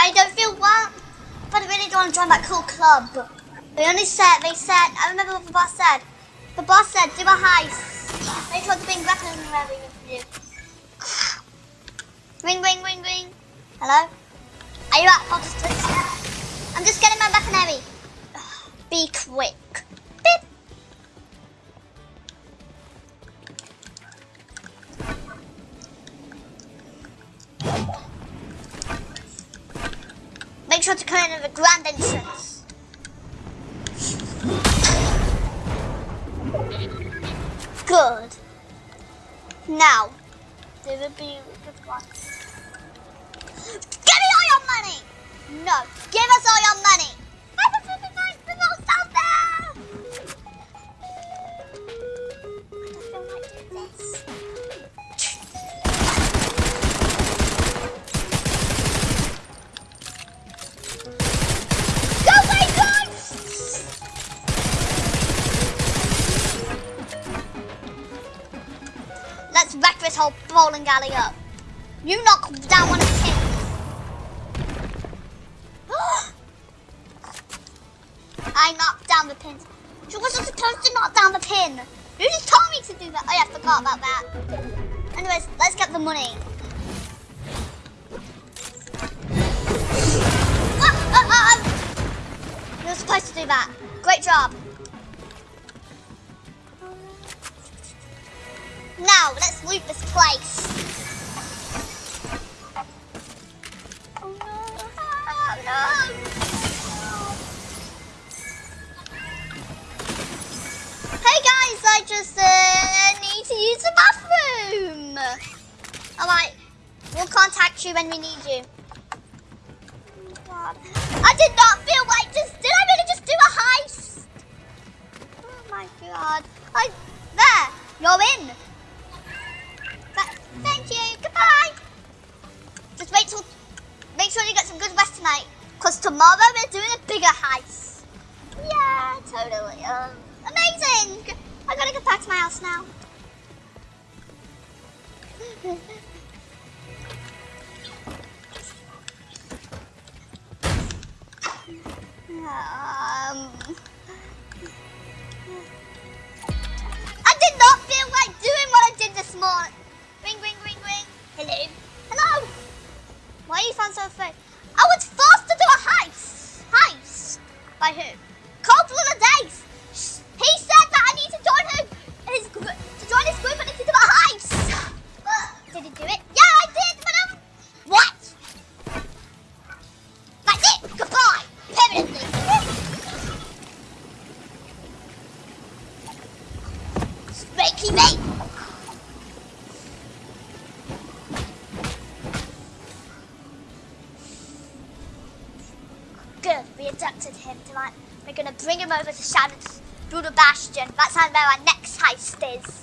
I don't feel well, but I really don't want to join that cool club. They only said, they said, I remember what the boss said. The boss said, do a heist. They told to bring weapons wherever you Ring, ring, ring, ring. Hello? Are you just I'm just getting my weaponry. Grand entrance. Good. Now, there will be. Give me all your money! No, give us all your money! Alley up. You knock down one Alright, we'll contact you when we need you. Oh I did not feel like just, did I really just do a heist? Oh my god. I, there, you're in. Thank you. Goodbye. Just wait till, make sure you get some good rest tonight. Because tomorrow we're doing a bigger heist. Yeah, totally. Um, amazing. I gotta get back to my house now. um, I did not feel like doing what I did this morning. Ring, ring, ring, ring. Hello. Hello. Why are you found so afraid? I was forced to do a heist. Heist? By who? We're gonna bring him over to Shannon's Brutal Bastion. That's where our next heist is.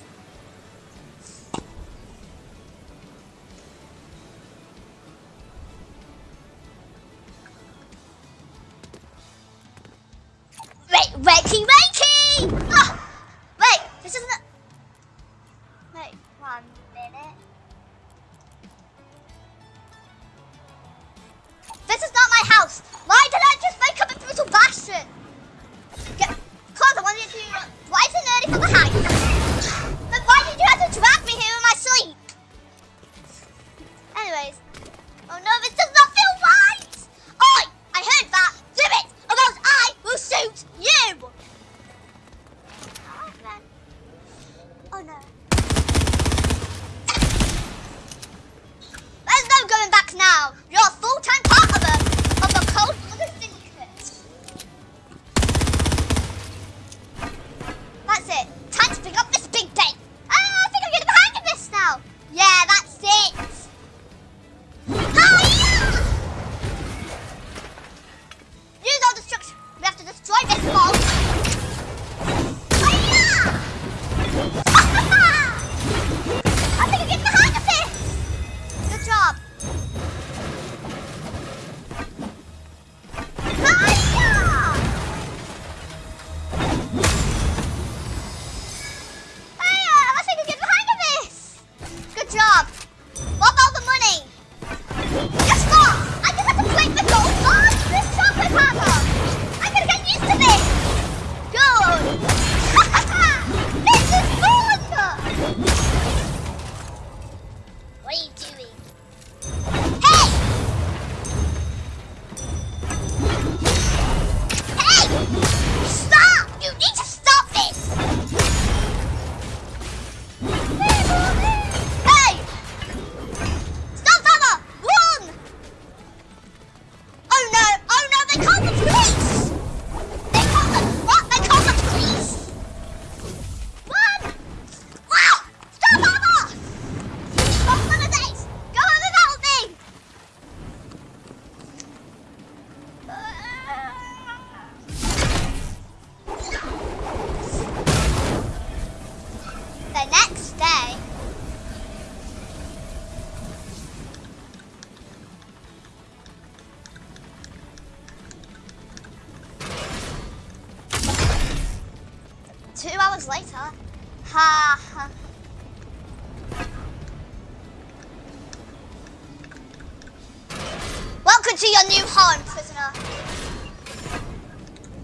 to your new home, prisoner.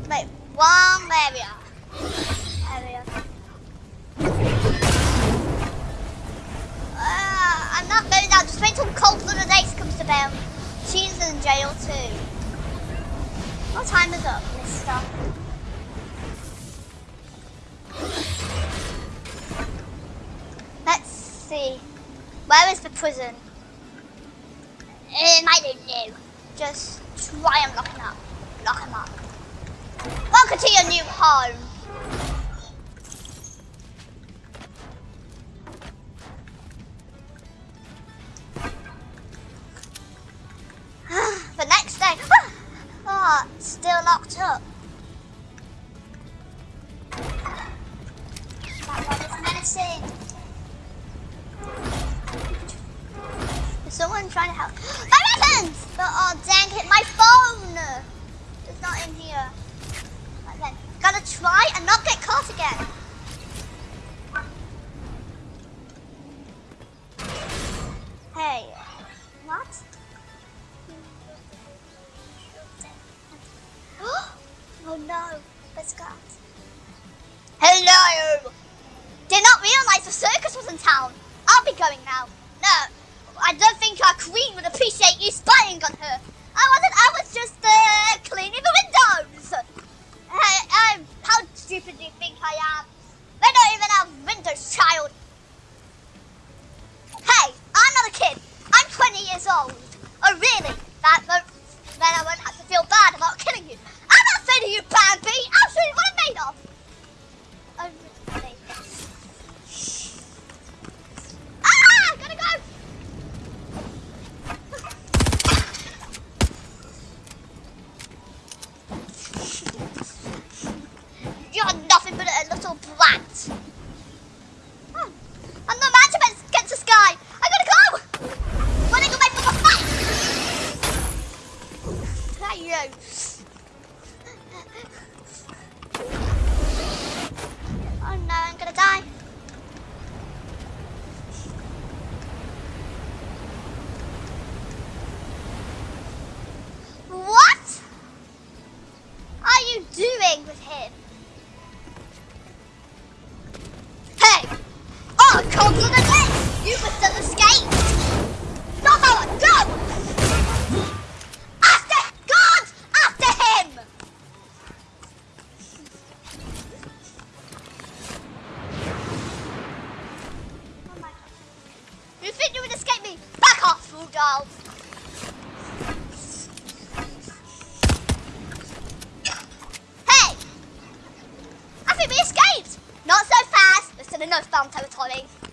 Wait, one area. Area. Uh, I'm not going now. Just wait till Cold Lunar Days comes to bail. She's in jail too. What time is up, mister? Let's see. Where is the prison? Um, I don't know. Just try and lock him up. Lock him up. Welcome to your new home. house. My weapons! But oh dang it, my phone! It's not in here. Okay, gotta try and not get caught again. Hey, what? oh no, let's go. Hello! Did not realize the circus was in town. I'll be going now. No, I don't think our queen would appreciate you spying on her. I wasn't, I was just uh, cleaning the windows. I, I'm, how stupid do you think I am? They don't even have windows, child. Hey, I'm not a kid. I'm 20 years old. Oh, really? That, that then I won't have to feel bad about killing you. I'm not afraid of you, Bambi. I'll show you what I'm made of. You're nothing but a little brat. that's Dante was holding.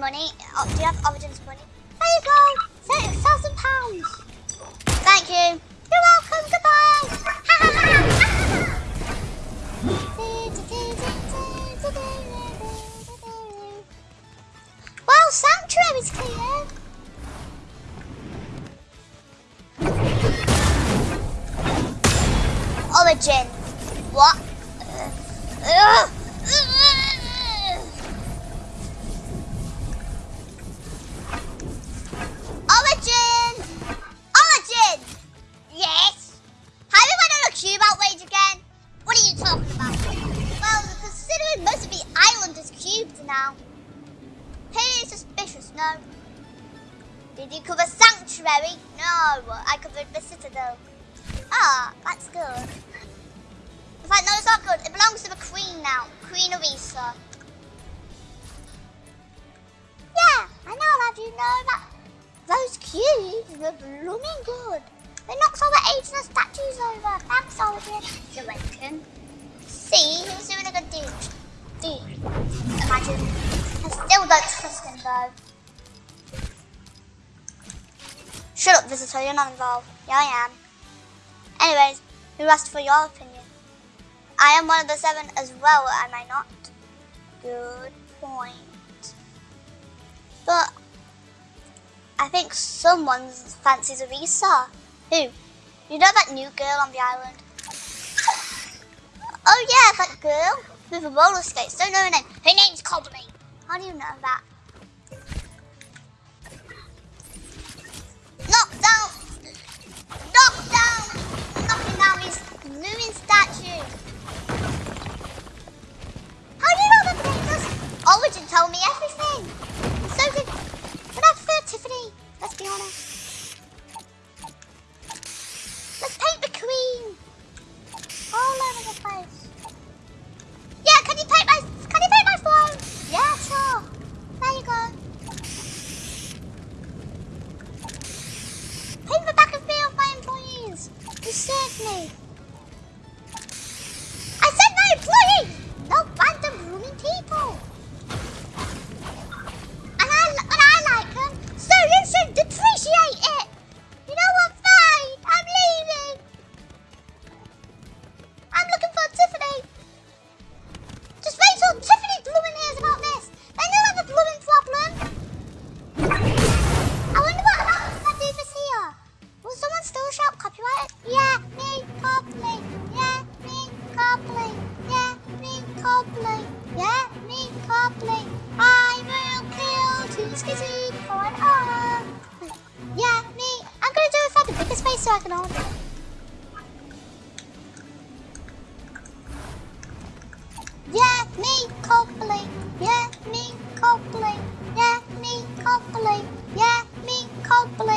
money? Oh, do you have Origin's money? There you go! £6,000! Thank you! 就完全。See, he's doing a good deal. Dude, Imagine. I still don't trust him though. Shut up, visitor, you're not involved. Yeah, I am. Anyways, who asked for your opinion? I am one of the seven as well, am I not? Good point. But I think someone fancies Arisa. Who? You know that new girl on the island? Oh yeah, that girl with the roller skates. Don't know her name. Her name's Cobbly. How do you know that? Knock down! Knock down! Knocking down his looming statue. How do you know that because Origin oh, told me everything. So did but that's fair, Tiffany. Let's be honest. Let's paint the queen all over the place. help!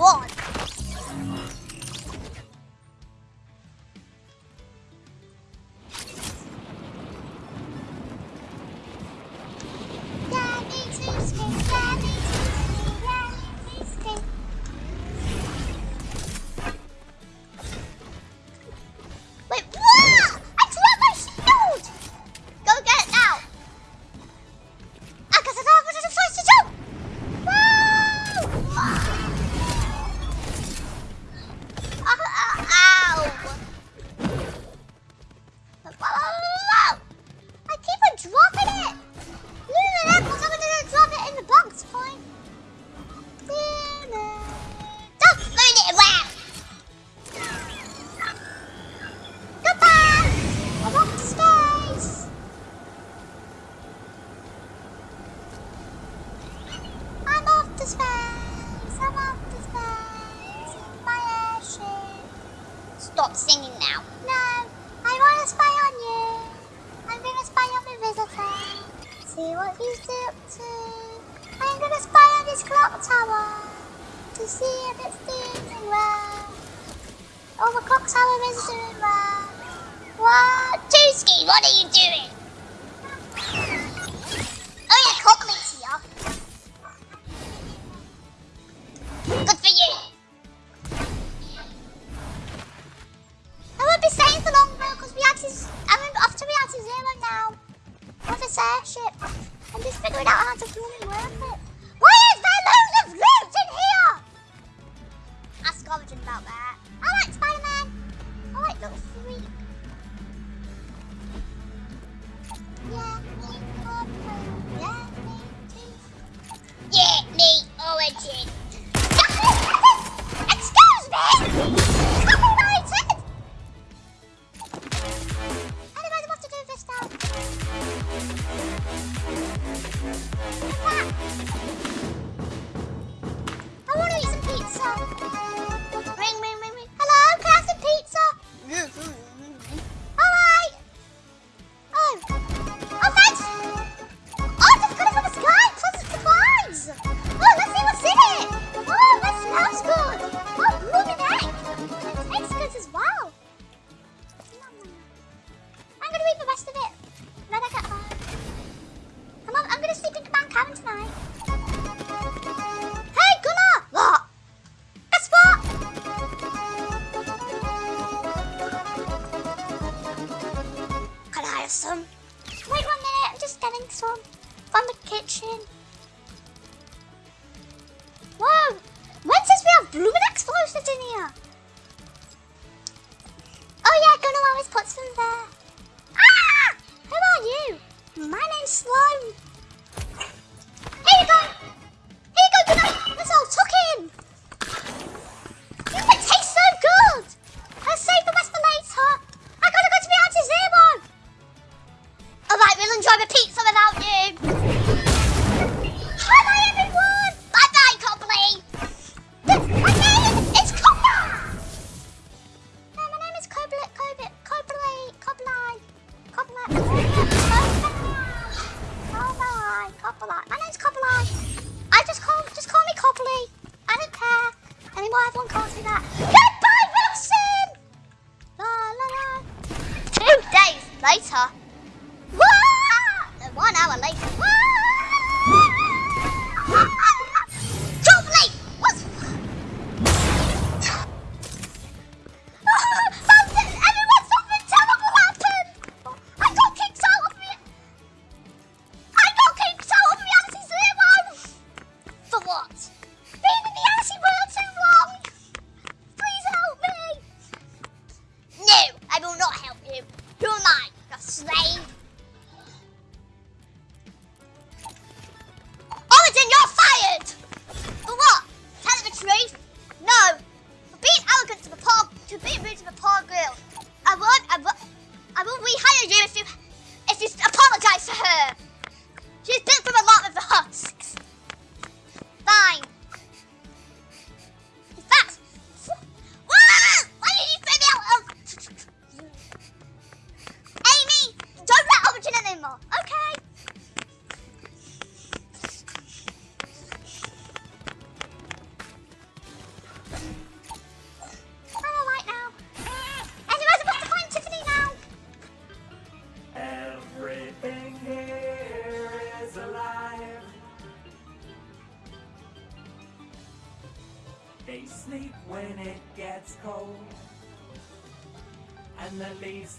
board. stop singing now. No, I want to spy on you. I'm going to spy on the visitor. See what he's up to. I'm going to spy on this clock tower to see if it's doing well. Oh, the clock tower is doing well. What? Tooski, what are you doing?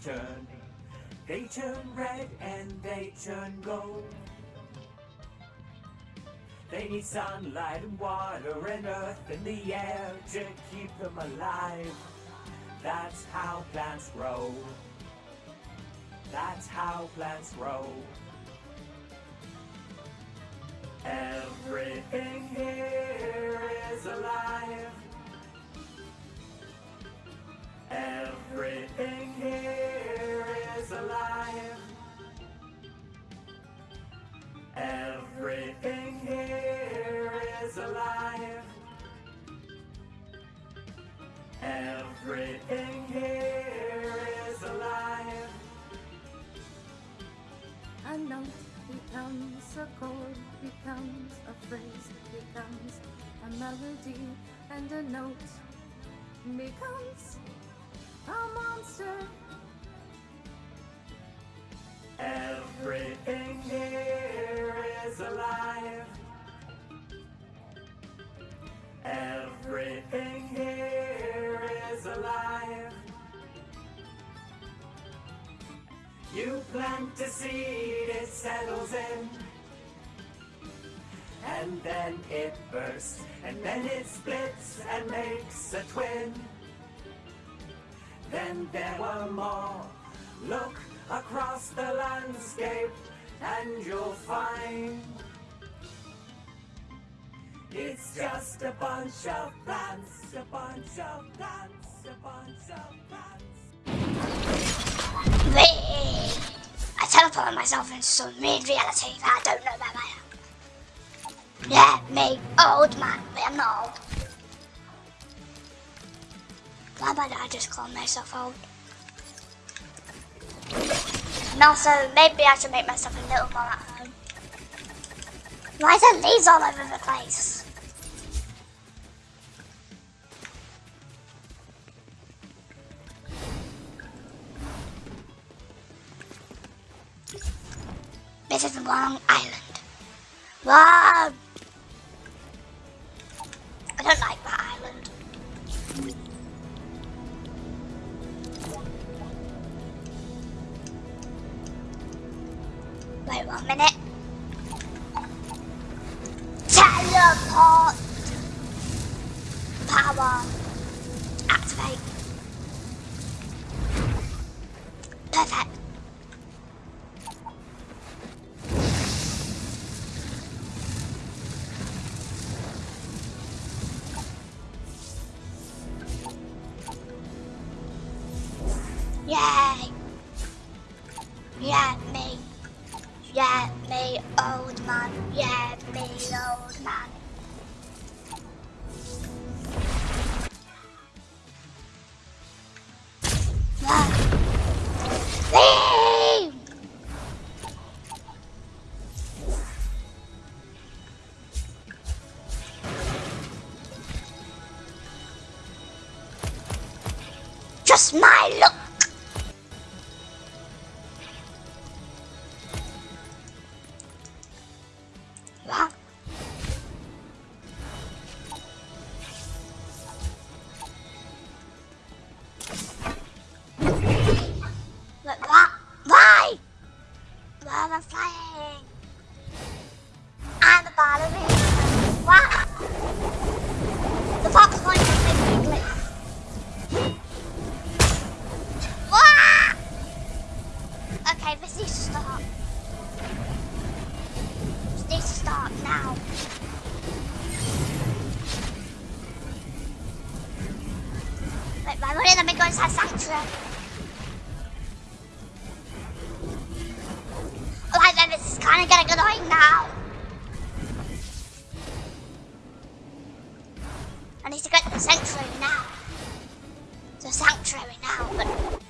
turn. They turn red and they turn gold. They need sunlight and water and earth and the air to keep them alive. That's how plants grow. That's how plants grow. Everything here is alive. Everything here is alive. Everything here is alive. Everything here is alive. A note becomes a chord, becomes a phrase, becomes a melody, and a note becomes a monster. Everything here is alive. Everything here is alive. You plant a seed, it settles in. And then it bursts, and then it splits and makes a twin. Then there were more. Look across the landscape, and you'll find it's just a bunch of plants, a bunch of plants, a bunch of plants. I teleported myself into some weird reality that I don't know where I am. Yeah, me, old man, but I'm not old. Why might I just call myself old? And also, maybe I should make myself a little more at home. Why are there leaves all over the place? This is the wrong island. Wrong! Wait one minute. Just my look. I need to get to the sanctuary now. The sanctuary now, but...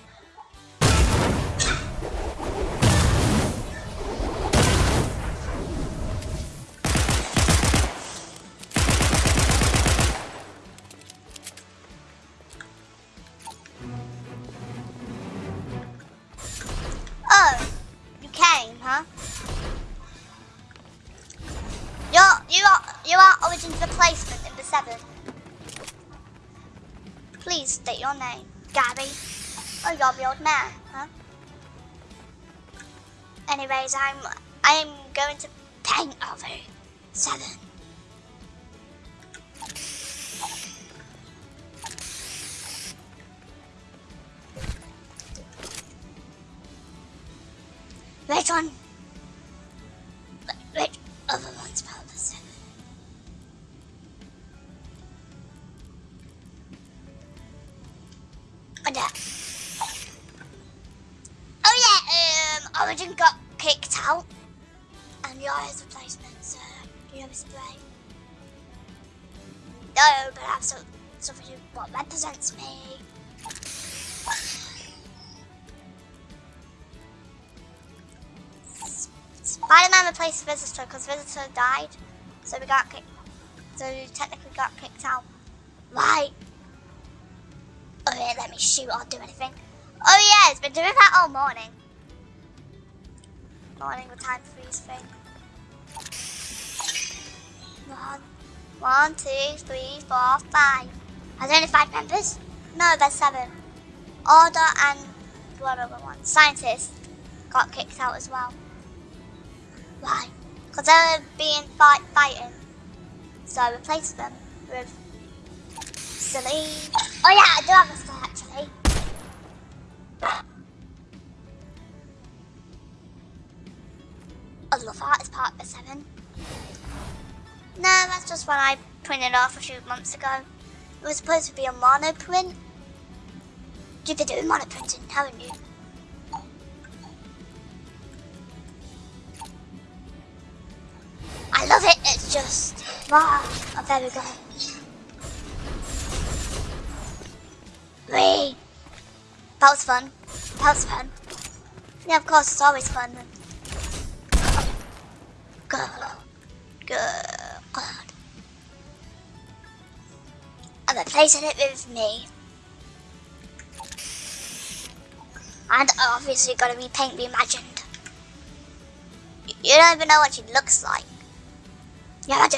Anyways, I'm, I'm going to paint over seven. Which one? Which other one's part of. Oh yeah, um, Origin got kicked out, and you're his replacement, so you know Mr. Brain. No, but I have some, something what represents me. Spider-Man replaced the Visitor because Visitor died. So we got kicked. So we technically got kicked out. Right. Oh yeah, let me shoot or do anything. Oh yeah, it's been doing that all morning. Morning with time freeze thing. One, one, two, three, four, five. Are there only five members? No, there's seven. Order and what other one? Scientist got kicked out as well. Why? Because they were being fight fighting. So I replaced them with silly. Oh yeah, I do have a star actually. I love that as part of seven. No, that's just what I printed off a few months ago. It was supposed to be a mono print. You've been doing mono printing, haven't you? I love it, it's just, wow, oh, there we go. Whee! That was fun. That was fun. Yeah, of course, it's always fun. I'm replacing it with me. And obviously gotta be paint reimagined. You don't even know what she looks like. Yeah, I do.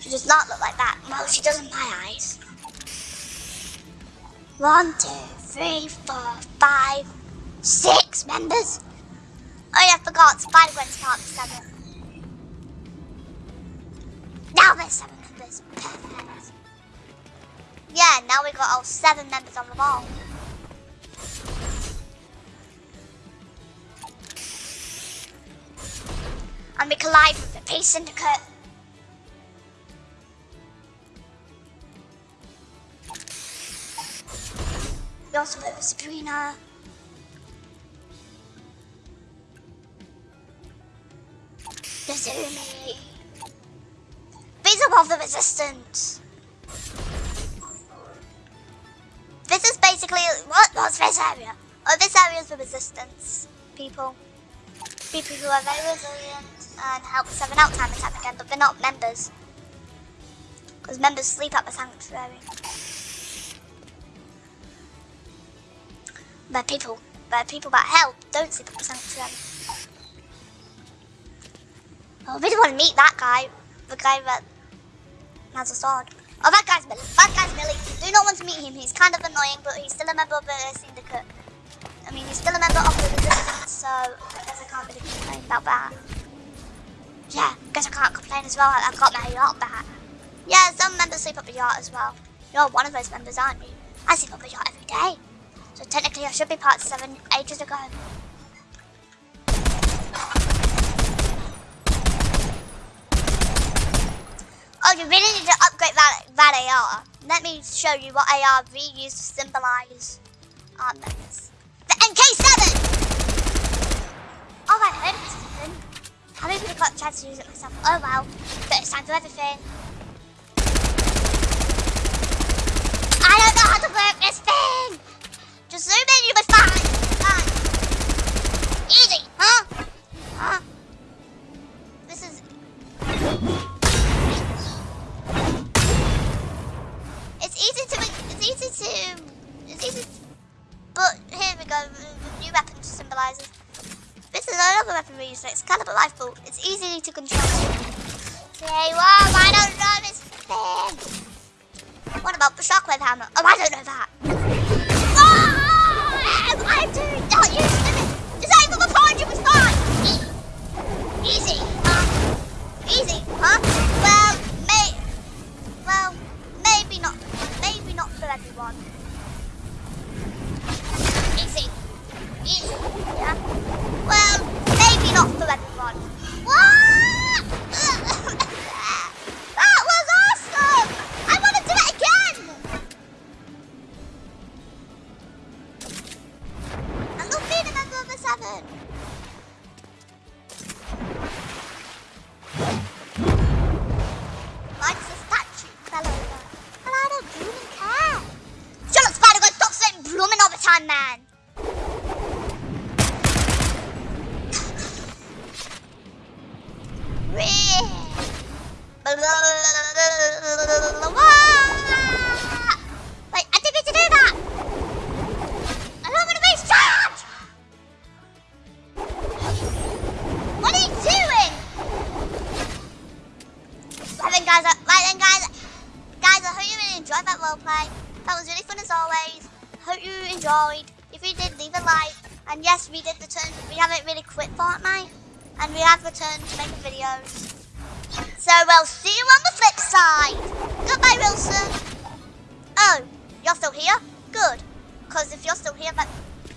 She does not look like that. Well, she does in my eyes. One, two, three, four, five, six members. Oh yeah, I forgot. Spider-Gwen's part seven. Members. Yeah, now we got all seven members on the ball. And we collide with the Peace Syndicate. We also with Sabrina. The resistance. This is basically what was this area? Oh, this area is the resistance people. People who are very resilient and help seven out time and time again, but they're not members. Because members sleep at the sanctuary. But people, but people that help don't sleep at the sanctuary. Oh, I really want to meet that guy. The guy that has a sword. Oh, that guy's Billy. That guy's Billy. Do not want to meet him. He's kind of annoying, but he's still a member of the syndicate. I mean, he's still a member of the resistance, so I guess I can't really complain about that. Yeah, I guess I can't complain as well. I've got my yacht back. Yeah, some members sleep up the yacht as well. You're one of those members, aren't you? I sleep up the yacht every day. So technically I should be part 7 ages ago. Oh, you really need to upgrade that, that AR. Let me show you what AR we use to symbolize our members. The MK7! Oh, I heard of something. How many people got a chance to use it myself? Oh well, but it's time for everything. I don't know how to work this thing! Just zoom in, you'll be fine. Fine. Easy, huh? Huh? It's easy to... It's easy to... But here we go, new weapon symbolizes. This is another weapon we use, Excalibur rifle. It's easy to control. Say, wow, I don't know this thing. What about the shockwave hammer? Oh, I don't know that. Oh, I do not use it. Disable the was fine. Easy, huh? Easy, huh? Everyone. Easy. Easy, yeah? Well, maybe not for everyone. Returned to making videos. So we'll see you on the flip side. Goodbye, Wilson. Oh, you're still here? Good. Because if you're still here, that,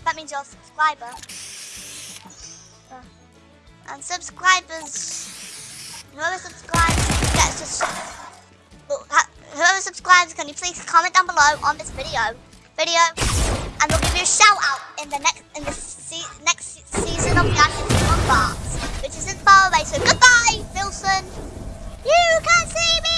that means you're a subscriber. Uh, and subscribers, whoever subscribes gets well, Whoever subscribes, can you please comment down below on this video, video, and we'll give you a shout out in the next in the se- next season of Reaction to Bombs, later. Goodbye, Wilson. You can see me.